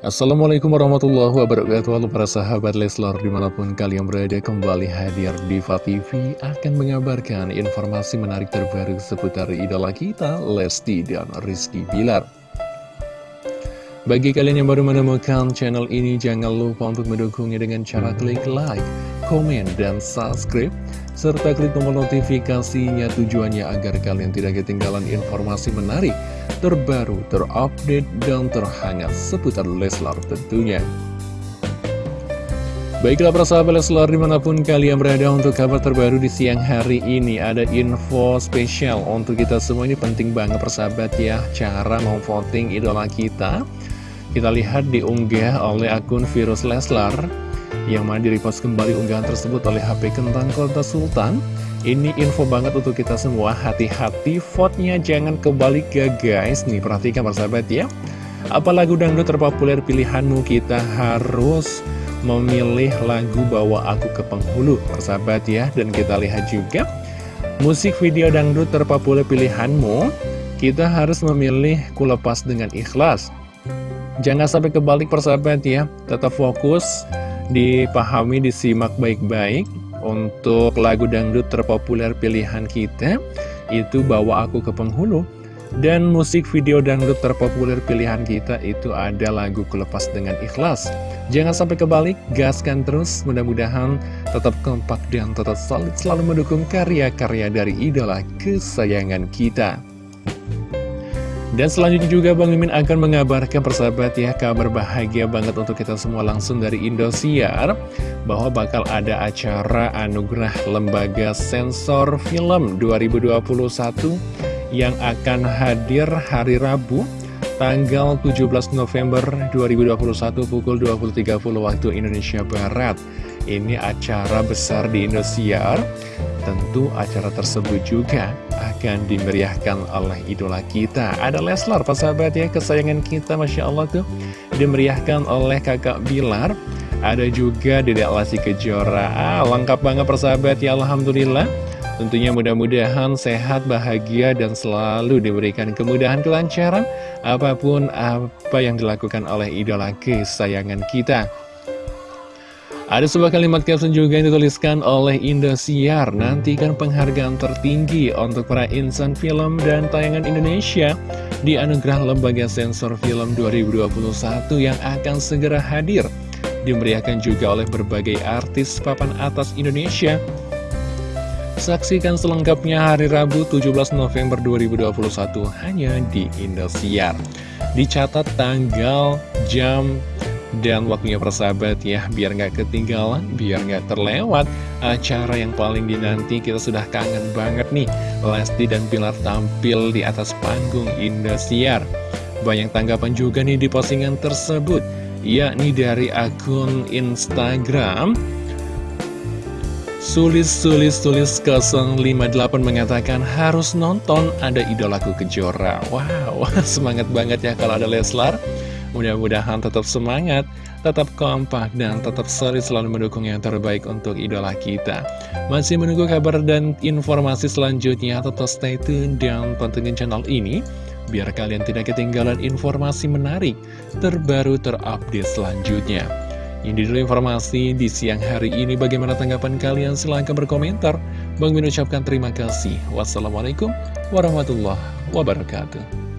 Assalamualaikum warahmatullahi wabarakatuh. Halo para sahabat Leslar di mana pun kalian berada kembali hadir di TV akan mengabarkan informasi menarik terbaru seputar idola kita Lesti dan Rizky Bilar. Bagi kalian yang baru menemukan channel ini jangan lupa untuk mendukungnya dengan cara klik like, komen, dan subscribe serta klik tombol notifikasinya tujuannya agar kalian tidak ketinggalan informasi menarik, terbaru, terupdate, dan terhangat seputar Leslar tentunya. Baiklah para sahabat Leslar di mana pun kalian berada untuk kabar terbaru di siang hari ini Ada info spesial untuk kita semua. Ini penting banget persahabat ya. Cara mau voting idola kita. Kita lihat diunggah oleh akun Virus Leslar yang mana di-repost kembali unggahan tersebut oleh HP Kentang Kota Sultan. Ini info banget untuk kita semua, hati-hati vote-nya jangan kebalik ya guys. Nih perhatikan persahabat ya. Apa lagu dangdut terpopuler pilihanmu kita harus memilih lagu Bawa Aku ke Penghulu persahabat ya. Dan kita lihat juga musik video dangdut terpopuler pilihanmu kita harus memilih Kulepas dengan Ikhlas. Jangan sampai kebalik persahabat ya, tetap fokus dipahami, disimak baik-baik untuk lagu dangdut terpopuler pilihan kita itu bawa aku ke penghulu. Dan musik video dangdut terpopuler pilihan kita itu ada lagu kelepas dengan ikhlas. Jangan sampai kebalik gaskan terus mudah-mudahan tetap kompak dan tetap solid selalu mendukung karya-karya dari idola kesayangan kita dan selanjutnya juga Bang Mimin akan mengabarkan persahabat ya kabar bahagia banget untuk kita semua langsung dari Indosiar bahwa bakal ada acara anugerah lembaga sensor film 2021 yang akan hadir hari Rabu tanggal 17 November 2021 pukul 20.30 waktu Indonesia Barat. Ini acara besar di Indosiar. Tentu acara tersebut juga akan dimeriahkan oleh idola kita. Ada Leslar, sahabat ya, kesayangan kita Masya Allah tuh. Dimeriahkan oleh kakak Bilar. Ada juga Dedek Lasi Kejora. Ah, Lengkap banget persahabat ya, Alhamdulillah. Tentunya mudah-mudahan sehat, bahagia, dan selalu diberikan kemudahan kelancaran Apa pun apa yang dilakukan oleh idola kesayangan kita ada sebuah kalimat caption juga yang dituliskan oleh Indosiar Nantikan penghargaan tertinggi untuk para insan film dan tayangan Indonesia Di Anugerah Lembaga Sensor Film 2021 yang akan segera hadir. Dimeriahkan juga oleh berbagai artis papan atas Indonesia. Saksikan selengkapnya hari Rabu 17 November 2021 hanya di Indosiar Dicatat tanggal, jam, dan waktunya persahabat ya, biar nggak ketinggalan, biar nggak terlewat acara yang paling dinanti. Kita sudah kangen banget nih, Lesti dan Pilar tampil di atas panggung Indosiar. Banyak tanggapan juga nih di postingan tersebut, yakni dari akun Instagram. Sulis-sulis-sulis 058 mengatakan harus nonton ada idolaku kejora Wow, semangat banget ya kalau ada Leslar Mudah-mudahan tetap semangat, tetap kompak, dan tetap solid selalu mendukung yang terbaik untuk idola kita. Masih menunggu kabar dan informasi selanjutnya, tetap stay tune dan pantengin channel ini, biar kalian tidak ketinggalan informasi menarik, terbaru, terupdate selanjutnya. Ini dulu informasi di siang hari ini. Bagaimana tanggapan kalian? Silahkan berkomentar. Bang Min ucapkan terima kasih. Wassalamualaikum warahmatullahi wabarakatuh.